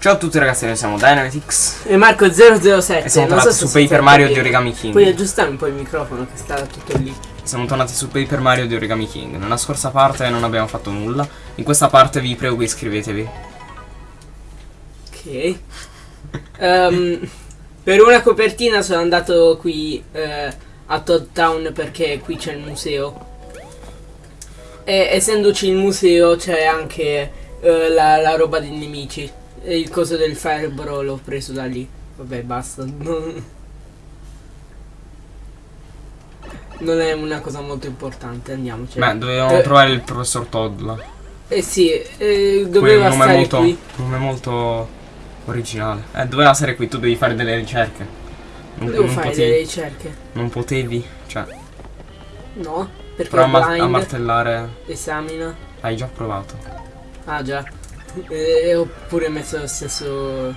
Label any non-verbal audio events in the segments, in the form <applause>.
Ciao a tutti ragazzi, noi siamo Dynamitix E Marco007 e siamo tornati so su Paper Mario di Origami King. Puoi aggiustare un po' il microfono che sta tutto lì. Siamo tornati su Paper Mario di Origami King. Nella scorsa parte non abbiamo fatto nulla. In questa parte vi prego iscrivetevi. Ok. Ehm, per una copertina sono andato qui eh, a Todd Town perché qui c'è il museo. E essendoci il museo c'è anche eh, la, la roba dei nemici. E il coso del Firebro l'ho preso da lì. Vabbè, basta. Non, non è una cosa molto importante, andiamoci. Beh, dovevamo Eh. trovare il professor Todd là. Eh sì, eh, doveva stare molto, qui. nome molto originale. Eh, doveva essere qui, tu devi fare delle ricerche. Non, Devo non fare potevi, delle ricerche. non potevi, cioè, No, perché però a, martellare esamina. hai già provato. Ah già. E ho pure messo lo stesso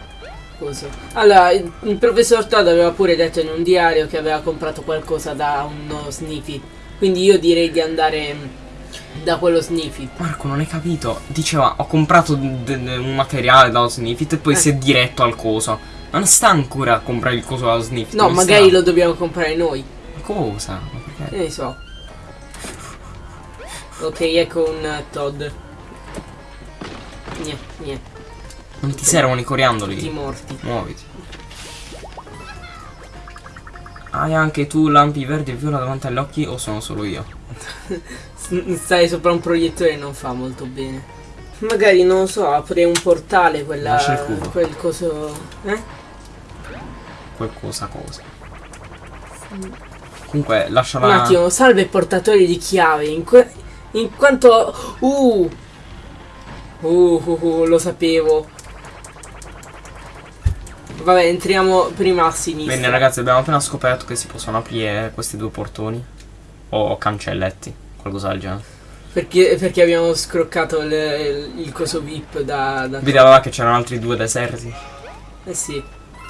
coso. Allora, il, il professor Todd aveva pure detto in un diario che aveva comprato qualcosa da uno Sniffy. Quindi io direi di andare mm, da quello Sniffy. Marco, non hai capito? Diceva, ho comprato un materiale da Sniffit e poi Eh. si è diretto al coso. Ma non sta ancora a comprare il coso da Sniffit. No, magari sta. lo dobbiamo comprare noi. Ma Cosa? Ma perché? Ne so. Ok, ecco un eh, Todd. Niente, niente. Non ti servono i coriandoli? Tutti morti. Muoviti. Hai anche tu lampi verdi e viola davanti agli occhi o sono solo io? <laughs> S- Stare sopra un proiettore non fa molto bene. Magari non lo so, apre un portale quella. Lascia il cubo. quel coso. Eh? Qualcosa cosa. Comunque, lascia Un la... attimo, salve portatori di chiave. In, in quanto. Uh! Uh, uh, uh, lo sapevo. Vabbè, entriamo prima a sinistra. Bene ragazzi, abbiamo appena scoperto che si possono aprire questi due portoni. O cancelletti, qualcosa del genere. Perché, perché abbiamo scroccato il, il coso VIP da. da Vedi là che c'erano altri due deserti. eh sì,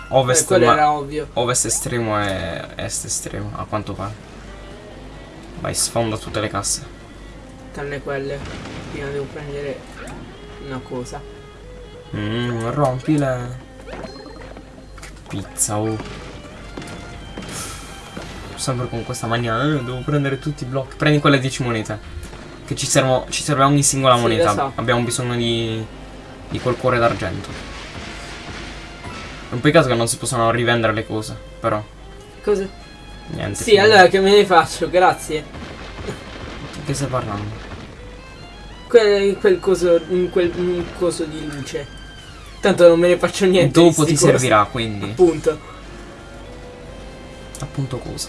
Ovest, ma- era ovvio. ovest estremo e est estremo, a quanto pare. Vai, sfonda tutte le casse. Tranne quelle. Prima devo prendere una cosa. Mmm, rompi le... Che pizza, oh. Sempre con questa mania, eh, devo prendere tutti i blocchi. Prendi quelle 10 monete. Che ci, servono, ci serve ogni singola Sì, moneta. so. Abbiamo bisogno di, di quel cuore d'argento. È un peccato che non si possano rivendere le cose, però. Cosa? Niente. Sì, allora che me ne faccio? Grazie. Di Che stai parlando? Quel, quel coso. in Quel coso di luce. Tanto non me ne faccio niente. di Dopo ti cosi. servirà, quindi. Appunto. Appunto cosa?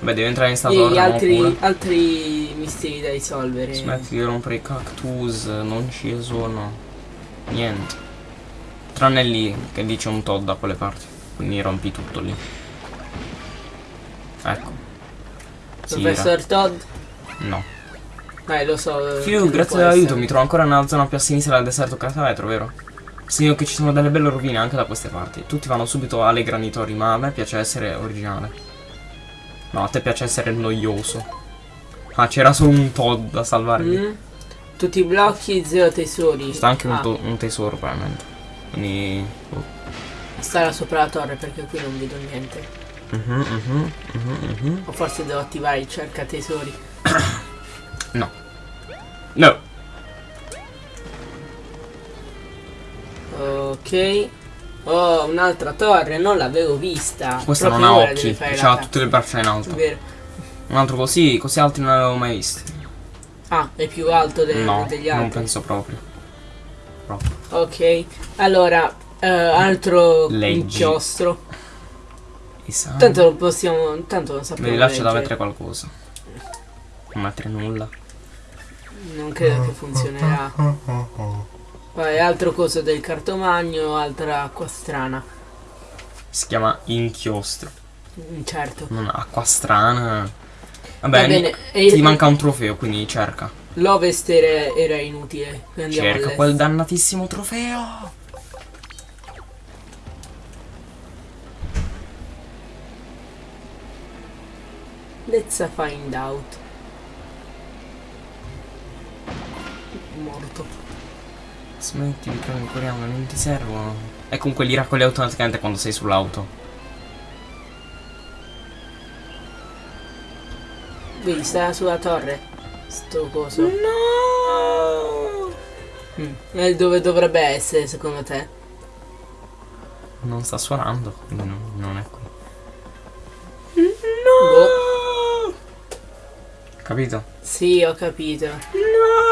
Beh, devi entrare in E stato gli altri, altri misteri da risolvere. Smetti di rompere i cactus, non ci sono. Niente. Tranne lì che dice un Todd da quelle parti. Quindi rompi tutto lì. Ecco. Professor Todd? No. Eh, lo so. eh, Fiu, grazie dell'aiuto, mi trovo ancora nella zona più a sinistra del deserto catavetro, vero? Segno che ci sono delle belle rovine anche da queste parti. Tutti vanno subito alle granitori, ma a me piace essere originale. No, a te piace essere noioso. Ah, c'era solo un Todd da salvare. Mm. Tutti i blocchi, zero tesori. Sta anche un, Ah, to- un tesoro, probabilmente. Quindi. oh. stare sopra la torre perché qui non vedo niente. Mhm, mhm, mhm, mhm. O forse devo attivare il cerca tesori. <coughs> No. No. Ok. Oh, un'altra torre, non l'avevo vista. Questa non Proprio ha ora devi occhi. Ha cazzo. tutte le braccia in alto. Vero. Un altro così, così altri non l'avevo mai visti. Ah, è più alto de- No, degli non altri. penso proprio. Proprio. Ok. Allora, eh, altro Leggi. inchiostro. Tanto non possiamo. Tanto non sappiamo. Là c'è da mettere qualcosa. Non mettere nulla. Non credo che funzionerà. Poi altro coso del cartomagno, altra acqua strana. Si chiama inchiostro. Mm, Certo. Non acqua strana. Vabbè, Va bene, ti e- manca un trofeo, quindi cerca. L'ovest era, era inutile. Cerca quel dannatissimo trofeo. Let's find out. Morto. Smetti, mi prendi corriamo, non ti servono. E comunque li raccogli automaticamente quando sei sull'auto. Vedi, sta sulla torre. Sto coso. No! Mm. E dove dovrebbe essere secondo te? Non sta suonando, quindi non, non è qui. Boh. Capito? Sì, ho capito. No,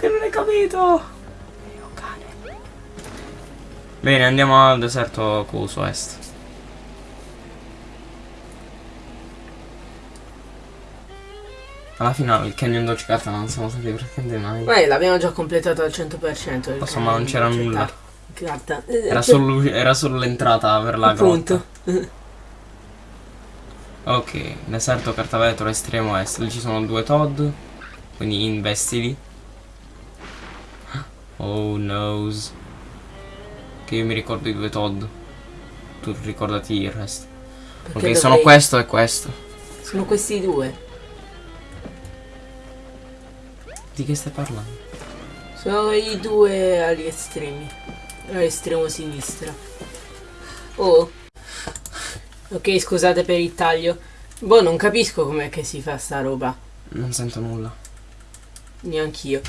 che non hai capito. Mio cane. Bene, andiamo al deserto Coso Est. Alla fine il Canyon Dolce Carta non siamo stati praticamente mai. Ma l'abbiamo già completato al 100%. Lo so, ma non c'era nulla. Carta. Era solo, era solo l'entrata per la Appunto. grotta. Ok, deserto cartavetro estremo est. Lì ci sono due Todd. Quindi investili. Oh noes. Che io mi ricordo i due Todd. Tu ricordati il resto. Perché ok, sono dovrei- questo e questo. Sono questi due. Di che stai parlando? Sono i due agli estremi. All'estremo sinistra. Oh. Ok, scusate per il taglio. Boh, non capisco com'è che si fa sta roba. Non sento nulla. Neanch'io.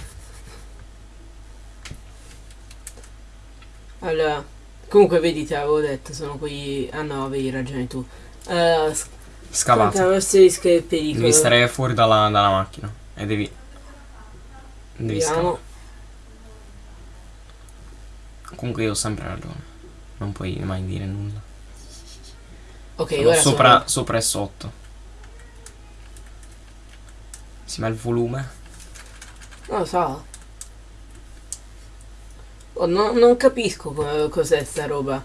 Allora, comunque vedi, te l'avevo detto, sono quei... Ah no, avevi ragione tu. Uh, Scavato. Caratteristiche del pericolo. Devi stare fuori dalla, dalla macchina. E devi. Devi Vediamo. scavare. Comunque io ho sempre ragione. Non puoi mai dire nulla. Ok, Sono ora sopra, sono... sopra e sotto. Si ma il volume? Non lo so. Oh, no- non capisco co- cos'è sta roba.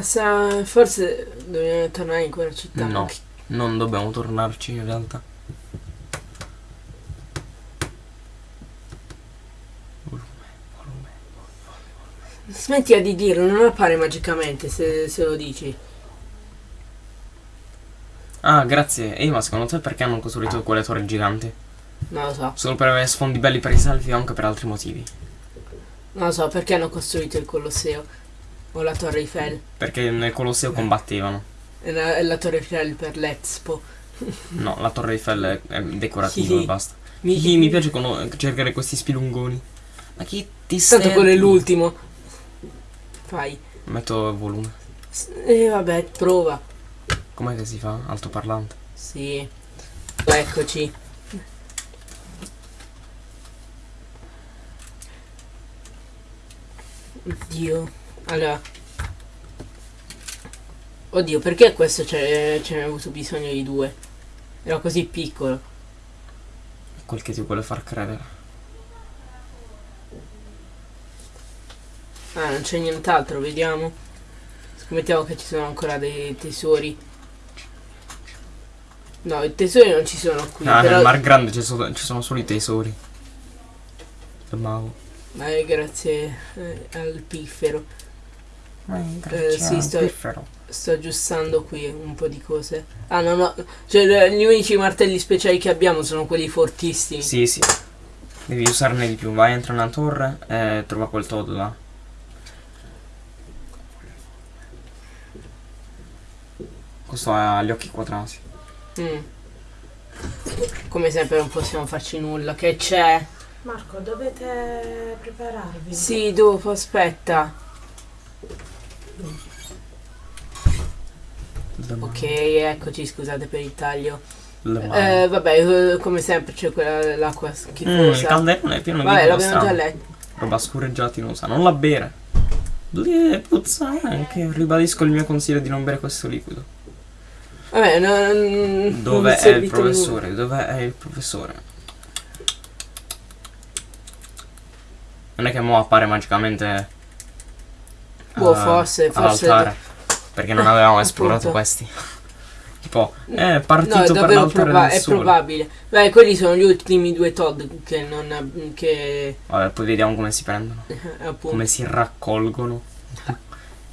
Sa... Forse dobbiamo tornare in quella città. No. Non dobbiamo tornarci in realtà. Smettila di dirlo, non appare magicamente se, se lo dici. Ah, grazie. Ehi, ma secondo te perché hanno costruito quelle torri giganti? Non lo so. Solo per avere sfondi belli per i selfie o anche per altri motivi? Non lo so perché hanno costruito il Colosseo. O la Torre Eiffel. Perché nel Colosseo combattevano. E la, e la Torre Eiffel per l'Expo. <laughs> No, la torre Eiffel è, è decorativa e basta. Mi, Sì, mi piace cono- cercare questi spilungoni. Ma chi ti Tanto senti? quello è l'ultimo. Fai. Metto volume. E vabbè, prova. Com'è che si fa? Altoparlante. Sì. Eccoci. Oddio. Allora. Oddio, perché questo ce ne ha avuto bisogno di due? Era così piccolo. Quel che ti vuole far credere. Ah, non c'è nient'altro, vediamo. Scommettiamo che ci sono ancora dei tesori. No, i tesori non ci sono qui. Ah, però... nel Mar Grande ci sono, ci sono solo i tesori. Mago. Eh, grazie eh, al piffero. Eh, sì, sto- Sto aggiustando qui un po' di cose. Ah, no, no. Cioè, gli unici martelli speciali che abbiamo sono quelli fortissimi. Sì, sì. Devi usarne di più. Vai, entra nella torre e trova quel Todd là. Questo ha gli occhi quadrati. Mm. Come sempre non possiamo farci nulla. Che c'è? Marco, dovete prepararvi. Sì, dopo, aspetta. Ok, eccoci, scusate per il taglio. Eh, vabbè, come sempre c'è quella l'acqua Mm, il schifosa. calderone è pieno vabbè, di l'abbiamo roba già letto. Roba scorreggiatinosa. Non la bere. Puzza anche. Ribadisco il mio consiglio di non bere questo liquido. Vabbè, non, Dove è il professore? Dove è il professore? Non è che mo appare magicamente. Boh, eh, forse, forse-. Perché non avevamo <laughs> esplorato Appunto. questi. <laughs> tipo, è partito No, per l'altare proba- è sole. probabile. Beh, quelli sono gli ultimi due Todd che non che Vabbè, poi vediamo come si prendono. <laughs> eh. Come si raccolgono.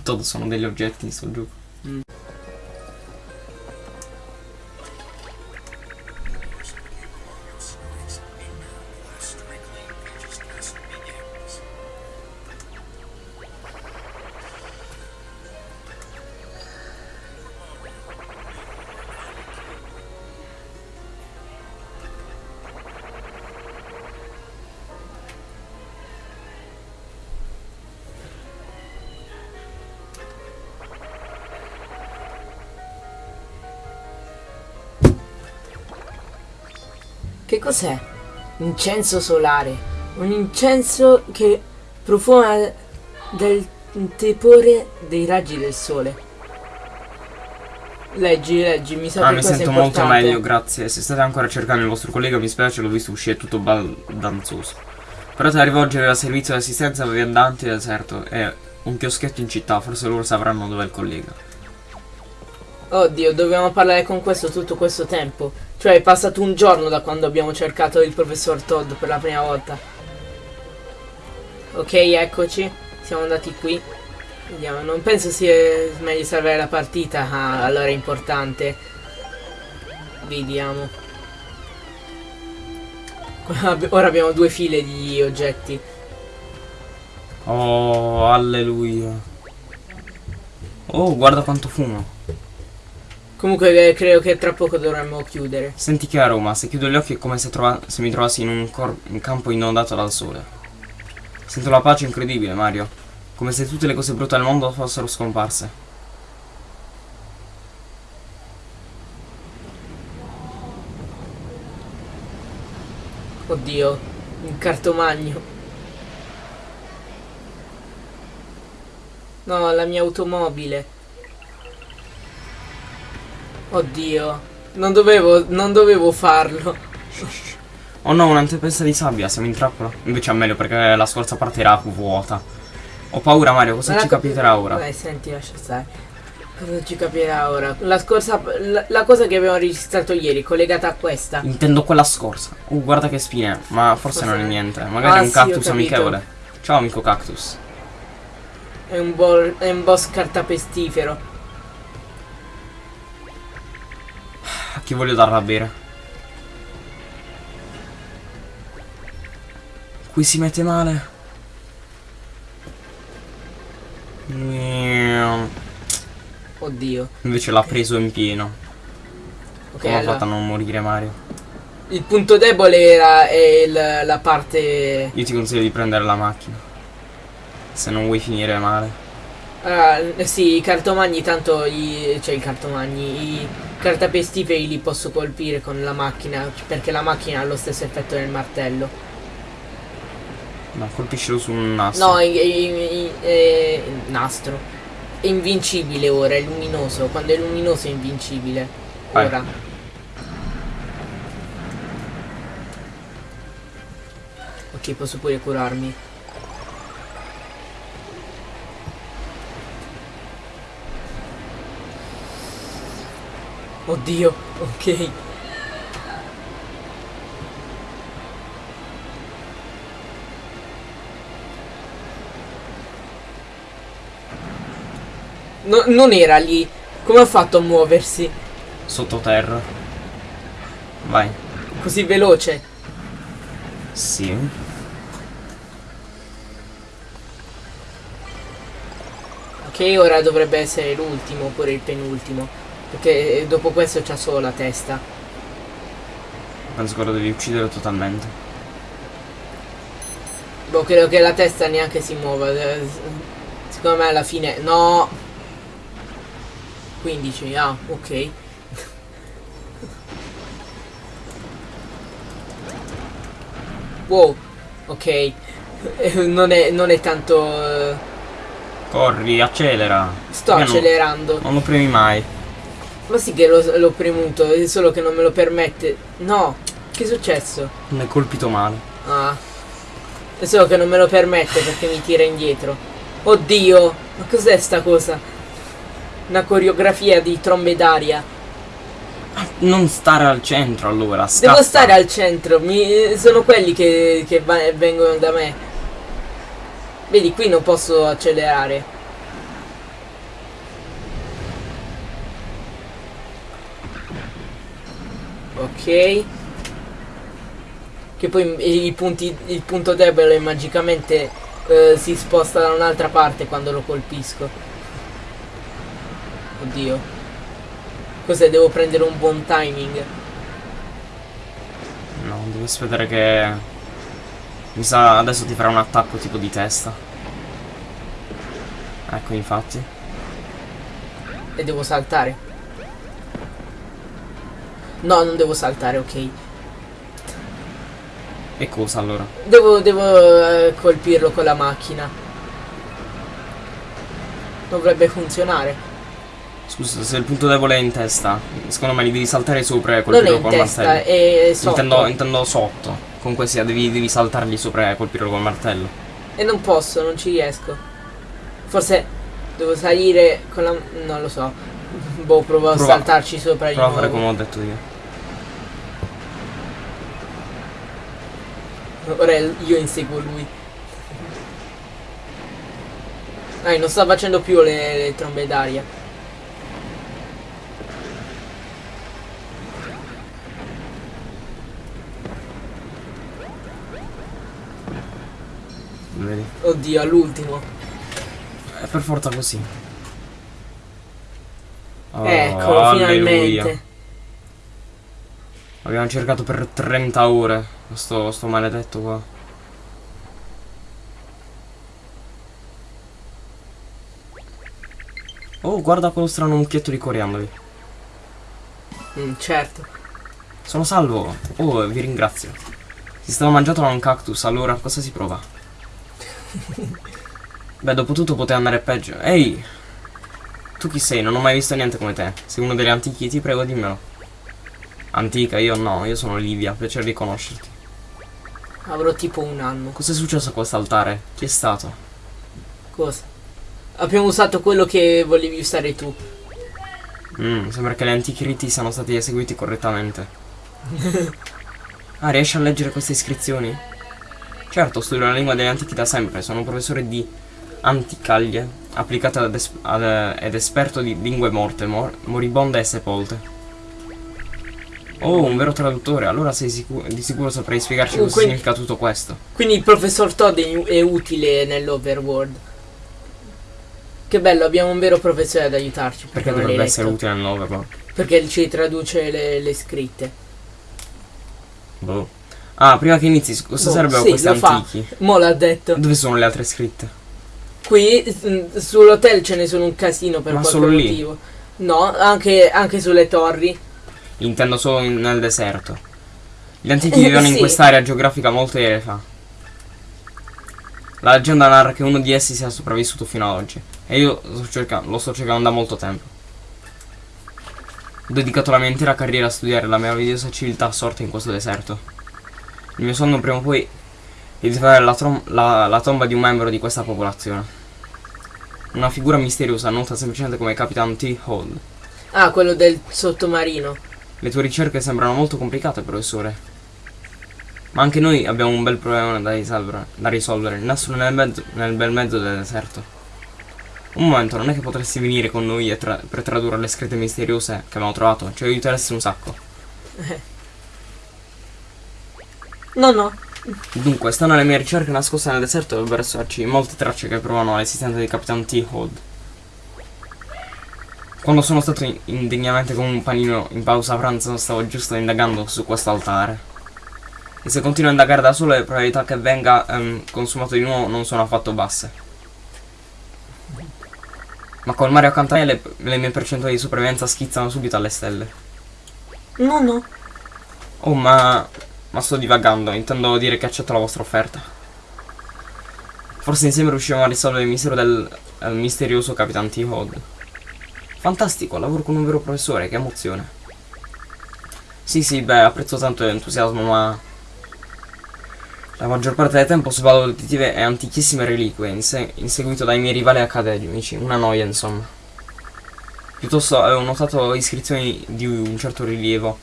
Todd sono degli oggetti in sto gioco. Che cos'è? Incenso solare. Un incenso che profuma del tepore dei raggi del sole. Leggi, leggi, mi sa Ah, che mi è sento molto meglio, grazie. Se state ancora cercando il vostro collega, mi spiace, l'ho visto uscire tutto baldanzoso. Provate a rivolgere al servizio di assistenza per viandanti del deserto e un chioschetto in città, forse loro sapranno dove è il collega. Oddio, dovevamo parlare con questo tutto questo tempo. Cioè è passato un giorno da quando abbiamo cercato il professor Todd per la prima volta. Ok, eccoci. Siamo andati qui. Vediamo, non penso sia meglio salvare la partita. Ah, allora è importante. Vediamo. <laughs> Ora abbiamo due file di oggetti. Oh, alleluia. Oh, guarda quanto fumo. Comunque eh, credo che tra poco dovremmo chiudere. Senti che aroma, se chiudo gli occhi è come se, se mi trovassi in un, un campo inondato dal sole. Sento la pace incredibile, Mario. Come se tutte le cose brutte al mondo fossero scomparse. Oddio, un cartomagno. No, la mia automobile. Oddio, non dovevo, non dovevo farlo. Oh no, una tempesta di sabbia, siamo in trappola. Invece è meglio perché la scorsa parte era vuota. Ho paura Mario, cosa Ma ci capiterà ora? Beh, senti, lascia stare. Cosa ci capirà ora? La scorsa, la, la cosa che abbiamo registrato ieri, collegata a questa. Intendo quella scorsa. Uh, guarda che spine, ma forse Cos'è? non è niente. Magari Ah, è un sì, cactus capito. amichevole. Ciao amico cactus. È un, è un boss cartapestifero. A chi voglio darla a bere? Qui si mette male. Oddio. Invece l'ha preso in pieno. Ok, Come ha allora. fatto a non morire Mario? Il punto debole era è il- la parte. Io ti consiglio di prendere la macchina. Se non vuoi finire male. Ah, sì, i cartomagni tanto i. cioè i cartomagni, i cartapestiferi li posso colpire con la macchina. Perché la macchina ha lo stesso effetto del martello. No, colpiscilo su un nastro. No, i- i- eh, nastro. È invincibile ora, è luminoso. Quando è luminoso è invincibile. Vai. Ora. Ok, posso pure curarmi. Oddio, ok. No- non era lì. Come ha fatto a muoversi? Sottoterra. Vai. Così veloce. Sì. Ok, ora dovrebbe essere l'ultimo oppure il penultimo. Perché eh, dopo questo c'ha solo la testa. Penso che lo devi uccidere totalmente. Boh, credo che la testa neanche si muova. eh, Secondo me alla fine. No! 15, ah, ok. Wow, ok. <laughs> Non è, non è tanto. eh, Corri, accelera. Sto non- accelerando. Non lo premi mai. Ma sì che l'ho, premuto, è solo che non me lo permette. No, che è successo? Non hai colpito male. Ah. È solo che non me lo permette perché mi tira indietro. Oddio, ma cos'è sta cosa? Una coreografia di trombe d'aria. Non stare al centro allora. Scappa. Devo stare al centro, mi- sono quelli che, che vengono da me. Vedi, qui non posso accelerare. Ok. Che poi i, punti, il punto debole magicamente eh, si sposta da un'altra parte quando lo colpisco. Oddio. Cos'è? Devo prendere un buon timing. No, devi aspettare che... Mi sa adesso ti farà un attacco tipo di testa. Ecco infatti. E devo saltare. No, non devo saltare, ok. E cosa allora? Devo, devo eh, colpirlo con la macchina. Dovrebbe funzionare. Scusa, se il punto debole è in testa, secondo me li devi saltare sopra e colpirlo col testa, martello. è sotto. Intendo, intendo sotto. Comunque sia, devi, devi saltargli sopra e colpirlo col martello. E non posso, non ci riesco. Forse devo salire con la... non lo so. <laughs> Boh, provo a Prova- saltarci sopra Prova a fare come ho detto io. Ora io inseguo lui. Dai, non sta facendo più le, le trombe d'aria. Vedi? Oddio, all'ultimo. È per forza così. Oh, Eccolo, alleluia. finalmente. Abbiamo cercato per 30 ore sto, sto maledetto qua. Oh, guarda quello strano mucchietto di coriandoli. Mm, certo. Sono salvo. Oh, vi ringrazio. Si stava mangiato da un cactus, allora cosa si prova? <laughs> Beh, dopo tutto poteva andare peggio. Ehi! Tu chi sei? Non ho mai visto niente come te. Sei uno degli antichi, ti prego dimmelo. Antica, io no, io sono Livia, piacere di conoscerti. Avrò tipo un anno. Cos'è successo a quest'altare? Chi è stato? Cosa? Abbiamo usato quello che volevi usare tu. Mm, sembra che gli antichi riti siano stati eseguiti correttamente. ah, riesci a leggere queste iscrizioni? Certo, studio la lingua degli antichi da sempre, sono un professore di anticaglie, applicate ad es- ed esperto di lingue morte, mor- moribonde e sepolte. Oh, un vero traduttore, allora sei sicu- di sicuro saprai spiegarci Uh, cosa quindi- significa tutto questo. Quindi il professor Todd è, è utile nell'overworld. Che bello, abbiamo un vero professore ad aiutarci. Perché dovrebbe essere utile nel Overworld? Perché ci traduce le, le scritte. Boh. Ah, prima che inizi, cosa Boh, servono sì, questi lo fa. antichi? Mo l'ha detto. Dove sono le altre scritte? Qui s- sull'hotel ce ne sono un casino per Ma qualche motivo. No, anche, anche sulle torri. Intendo solo in- nel deserto. Gli <laughs> antichi vivevano in Sì. quest'area geografica molte ere fa. La leggenda narra che uno di essi sia sopravvissuto fino ad oggi. E io lo sto cercando, lo sto cercando da molto tempo. Ho dedicato la mia intera carriera a studiare la meravigliosa civiltà sorta in questo deserto. Il mio sogno prima o poi è di trovare la, la- la tomba di un membro di questa popolazione. Una figura misteriosa nota semplicemente come Capitan T. Hall. Ah, quello del sottomarino. Le tue ricerche sembrano molto complicate, professore. Ma anche noi abbiamo un bel problema da risolvere. Da risolvere. Il nastro nel, mezzo- nel bel mezzo del deserto. Un momento, non è che potresti venire con noi tra- per tradurre le scritte misteriose che abbiamo trovato? Ci aiuteresti un sacco. <laughs> No, no. Dunque, stando alle mie ricerche nascoste nel deserto dovrebbero esserci molte tracce che provano l'esistenza di Capitan T. Hood. Quando sono stato in- indegnamente con un panino in pausa pranzo stavo giusto indagando su questo altare. E se continuo a indagare da solo le probabilità che venga ehm, consumato di nuovo non sono affatto basse. Ma col mare accanto a me le, le mie percentuali di sopravvivenza schizzano subito alle stelle. No, no. Oh ma... ma sto divagando, intendo dire che accetto la vostra offerta. Forse insieme riusciremo a risolvere il mistero del, del misterioso Capitan T. Fantastico, lavoro con un vero professore, che emozione. Sì, sì, beh, apprezzo tanto l'entusiasmo, ma... La maggior parte del tempo svaluto detettive e antichissime reliquie, inse- inseguito dai miei rivali accademici. Una noia, insomma. Piuttosto avevo notato iscrizioni di un certo rilievo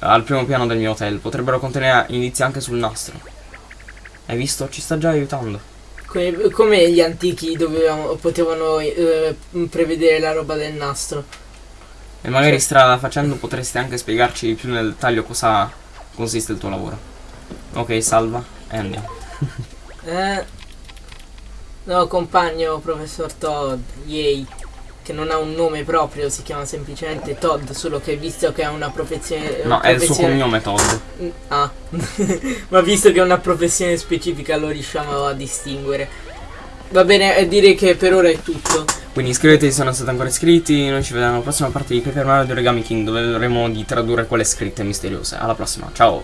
al primo piano del mio hotel. Potrebbero contenere indizi anche sul nastro. Hai visto? Ci sta già aiutando. Come, come gli antichi dovevano, potevano eh, prevedere la roba del nastro. E magari Sì. strada facendo potresti anche spiegarci più nel dettaglio cosa consiste il tuo lavoro. Ok, salva e andiamo. Eh? No, compagno, professor Todd, yay. Che non ha un nome proprio, si chiama semplicemente Todd, solo che visto che ha una professione... No, è il suo cognome Todd. Mm, Ah, <laughs> ma visto che è una professione specifica lo riusciamo a distinguere. Va bene, eh, direi che per ora è tutto. Quindi iscrivetevi se non siete ancora iscritti. Noi ci vediamo alla prossima parte di Paper Mario di Origami King dove vedremo di tradurre quelle scritte misteriose. Alla prossima, ciao!